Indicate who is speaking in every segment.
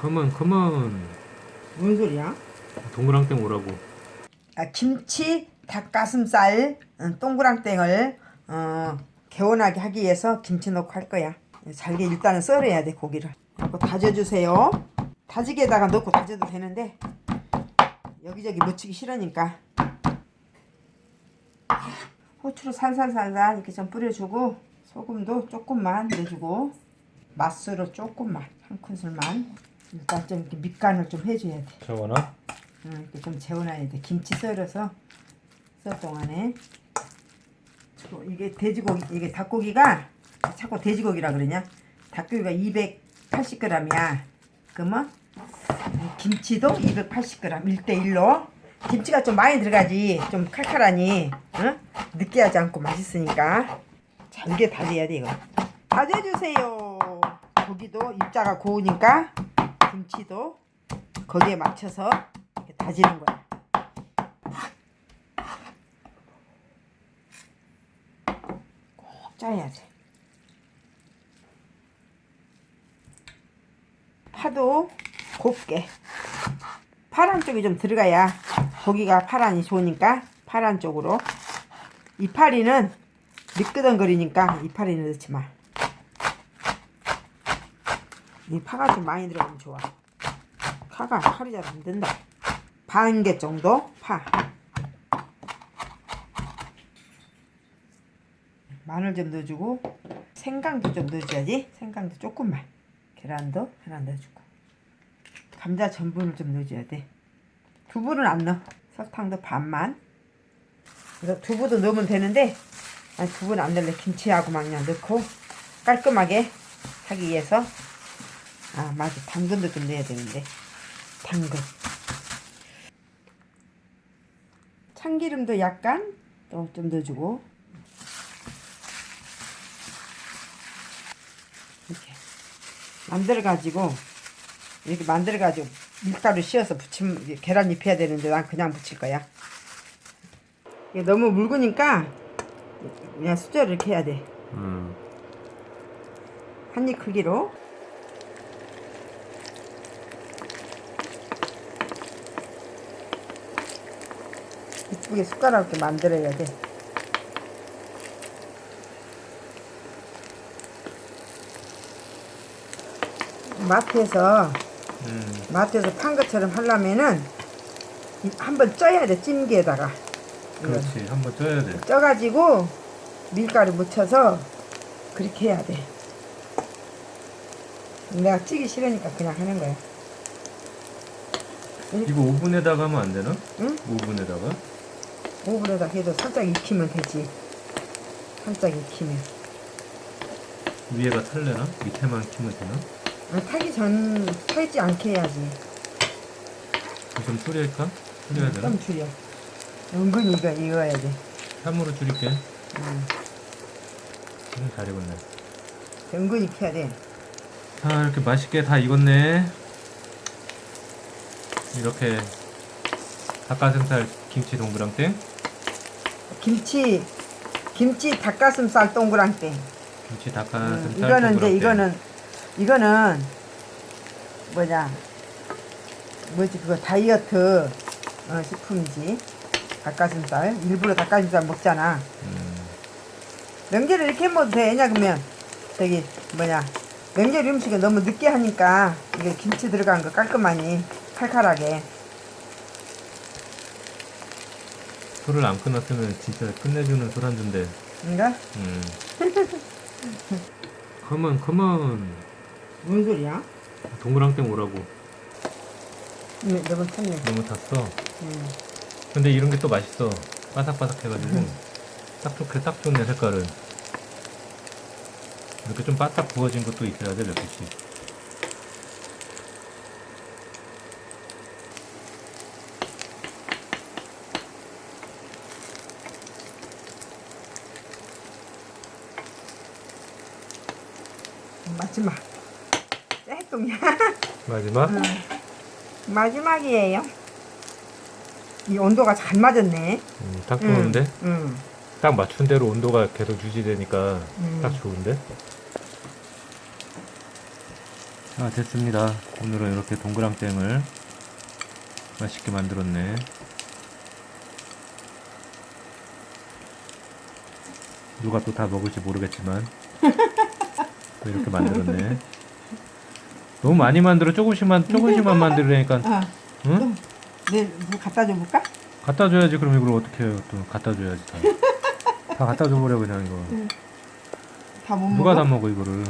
Speaker 1: 컴온 컴온
Speaker 2: 뭔 소리야?
Speaker 1: 동그랑땡 오라고
Speaker 2: 아, 김치 닭가슴살 어, 동그랑땡을 어, 개운하게 하기 위해서 김치 넣고 할 거야. 잘게 일단은 썰어야 돼 고기를. 하고 다져주세요. 다지개에다가 넣고 다져도 되는데 여기저기 묻히기 싫으니까 후추를 살살살살 이렇게 좀 뿌려주고 소금도 조금만 넣어주고 맛술을 조금만 한 큰술만 일단 좀 이렇게 밑간을 좀 해줘야 돼.
Speaker 1: 저거나
Speaker 2: 응, 이렇게 좀 재워놔야 돼. 김치 썰어서 썰 동안에 저, 이게 돼지고기 이게 닭고기가 자꾸 돼지고기라 그러냐? 닭고기가 280g이야. 그러면 이 김치도 280g 1대1로 김치가 좀 많이 들어가지 좀 칼칼하니 응? 느끼하지 않고 맛있으니까 잘게 다져야 돼 이거 다져주세요 고기도 입자가 고우니까 김치도 거기에 맞춰서 다지는 거야. 꼭 짜야 돼. 파도 곱게. 파란 쪽이 좀 들어가야 고기가 파란이 좋으니까 파란 쪽으로. 이파리는 미끄덩거리니까 이파리는 넣지 마. 이 파가 좀 많이 들어가면 좋아. 파가 팔이 잘 안 된다. 반 개 정도 파. 마늘 좀 넣어주고 생강도 좀 넣어줘야지. 생강도 조금만. 계란도 하나 넣어주고. 감자 전분을 좀 넣어줘야 돼. 두부는 안 넣어. 설탕도 반만. 그래서 두부도 넣으면 되는데 두부는 안 넣을래. 김치하고만 그냥 넣고 깔끔하게 하기 위해서 아 맞아. 당근도 좀 넣어야 되는데. 당근. 참기름도 약간 또 좀 넣어주고. 이렇게. 만들어 가지고 이렇게 만들어 가지고 밀가루 씌워서 부치면 계란 입혀야 되는데 난 그냥 부칠 거야. 이게 너무 묽으니까 그냥 수저를 이렇게 해야 돼.
Speaker 1: 음.
Speaker 2: 한입 크기로 이쁘게 숟가락 이렇게 만들어야 돼. 마트에서
Speaker 1: 음.
Speaker 2: 마트에서 판 것처럼 하려면은 이- 한번 쪄야 돼 찜기에다가
Speaker 1: 그렇지 한번 쪄야 돼
Speaker 2: 쪄가지고 밀가루 묻혀서 그렇게 해야 돼. 내가 찌기 싫으니까 그냥 하는 거야.
Speaker 1: 이거 오븐에다가 하면 안 되나?
Speaker 2: 응?
Speaker 1: 오븐에다가
Speaker 2: 오븐에다 해도 살짝 익히면 되지. 살짝 익히면.
Speaker 1: 위에가 탈래나? 밑에만 키면 되나?
Speaker 2: 아, 타기 전 타지 않게 해야지.
Speaker 1: 좀 줄일까? 줄여야 되나?
Speaker 2: 좀 줄여. 은근히 이거 익어야 돼.
Speaker 1: 3으로 줄일게
Speaker 2: 음,
Speaker 1: 음, 잘 익었네
Speaker 2: 은근히 익혀야 돼.
Speaker 1: 자 이렇게 맛있게 다 익었네 이렇게 닭가슴살 김치 동그랑땡
Speaker 2: 김치 김치 닭가슴살 동그랑땡.
Speaker 1: 김치
Speaker 2: 음,
Speaker 1: 닭가슴살
Speaker 2: 이거는 이제
Speaker 1: 동그랑땡.
Speaker 2: 이거는 이거는 뭐냐 뭐지 그거 다이어트 어, 식품이지. 닭가슴살 일부러 닭가슴살 먹잖아.
Speaker 1: 음,
Speaker 2: 명절에 이렇게 해 먹어도 돼. 왜냐 그러면 저기 뭐냐 명절 음식을 너무 늦게 하니까 이게 김치 들어간 거 깔끔하니 칼칼하게
Speaker 1: 술을 안 끊었으면 진짜 끝내주는 술안주인데.
Speaker 2: 뭔가?
Speaker 1: 음. 컴온 컴온.
Speaker 2: 뭔 소리야?
Speaker 1: 동그랑땡 오라고.
Speaker 2: 네, 너무 탔네.
Speaker 1: 너무 탔어?
Speaker 2: 음.
Speaker 1: 근데 이런 게 또 맛있어. 바삭바삭 해가지고. 딱 좋게 딱 좋네 색깔은. 이렇게 좀 바싹 구워진 것도 있어야 돼 몇 개씩
Speaker 2: 마지막 짤동이야.
Speaker 1: 마지막
Speaker 2: 마지막이에요. 이 온도가 잘 맞았네.
Speaker 1: 음, 딱 좋은데
Speaker 2: 음.
Speaker 1: 딱 맞춘 대로 온도가 계속 유지되니까
Speaker 2: 음.
Speaker 1: 딱 좋은데 아 됐습니다. 오늘은 이렇게 동그랑땡을 맛있게 만들었네. 누가 또 다 먹을지 모르겠지만 또 이렇게 만들었네. 너무 많이 만들어 조금씩만 조금씩만 만들으니까
Speaker 2: 아,
Speaker 1: 응?
Speaker 2: 내일 뭐 갖다 줘 볼까?
Speaker 1: 갖다 줘야지 그럼 이걸 어떻게 해요? 또 갖다 줘야지 다. 다 갖다 줘버려 그냥 이거.
Speaker 2: 다못
Speaker 1: 누가
Speaker 2: 먹어?
Speaker 1: 다 먹어 이거를?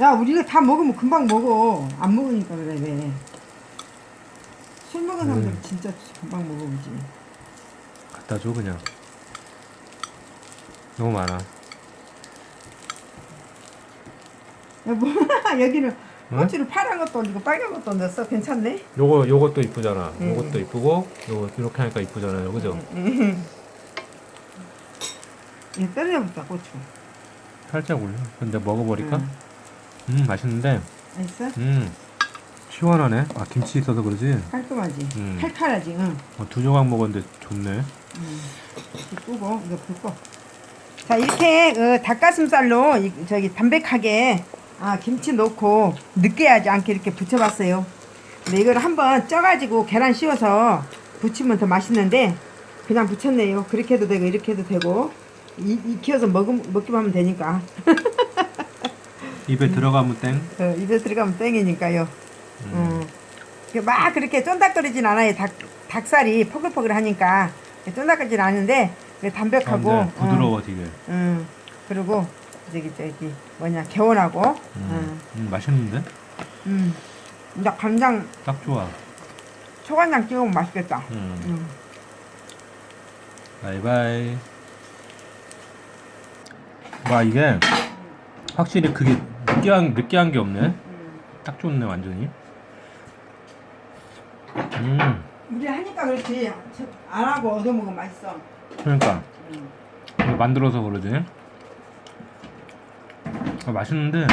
Speaker 2: 야 우리가 다 먹으면 금방 먹어 안 먹으니까 그래 왜. 술 먹은 사람들
Speaker 1: 음.
Speaker 2: 진짜 금방 먹어보지
Speaker 1: 갖다 줘 그냥. 너무 많아.
Speaker 2: 야, 뭐, 여기는
Speaker 1: 응?
Speaker 2: 꼬치를 파란 것도 얹고 빨간 것도 얹었어 괜찮네
Speaker 1: 요거 요것도 이쁘잖아.
Speaker 2: 음.
Speaker 1: 요것도 이쁘고 요거 이렇게 하니까 이쁘잖아요. 그죠?
Speaker 2: 이거 떨려붙다 고추
Speaker 1: 살짝 올려. 근데 먹어버릴까?
Speaker 2: 응.
Speaker 1: 음 맛있는데.
Speaker 2: 맛있어?
Speaker 1: 음 시원하네. 아 김치 있어서 그러지.
Speaker 2: 깔끔하지?
Speaker 1: 음.
Speaker 2: 칼칼하지? 응
Speaker 1: 어, 두 조각 먹었는데 좋네.
Speaker 2: 이렇게 끄고 이거 붓고 자 이렇게 그 닭가슴살로 이- 저기 담백하게 아 김치 넣고 느끼하지 않게 이렇게 부쳐봤어요 근데 이걸 한번 쪄가지고 계란 씌워서 부치면 더 맛있는데 그냥 부쳤네요 그렇게 해도 되고 이렇게 해도 되고 이, 익혀서 먹음, 먹기만 하면 되니까
Speaker 1: 입에 들어가면 땡.
Speaker 2: 어, 입에 들어가면 땡이니까요
Speaker 1: 음.
Speaker 2: 음. 막 그렇게 쫀득거리진 않아요. 닭, 닭살이 포글포글 하니까 쫀득거리진 않은데 담백하고
Speaker 1: 아, 근데 부드러워 되게.
Speaker 2: 음, 음. 그리고 저기 저기 뭐냐 개운하고
Speaker 1: 음.
Speaker 2: 음.
Speaker 1: 음, 맛있는데?
Speaker 2: 음. 이제 간장
Speaker 1: 딱 좋아.
Speaker 2: 초간장 찍으면 맛있겠다.
Speaker 1: 음.
Speaker 2: 음.
Speaker 1: 바이바이. 와 이게 확실히 그게 느끼한 느끼한 게 없네. 딱 좋네 완전히. 음
Speaker 2: 우리 하니까 그렇지 안 하고 얻어 먹으면 맛있어.
Speaker 1: 그러니까
Speaker 2: 음.
Speaker 1: 만들어서 그러지. 아, 맛있는데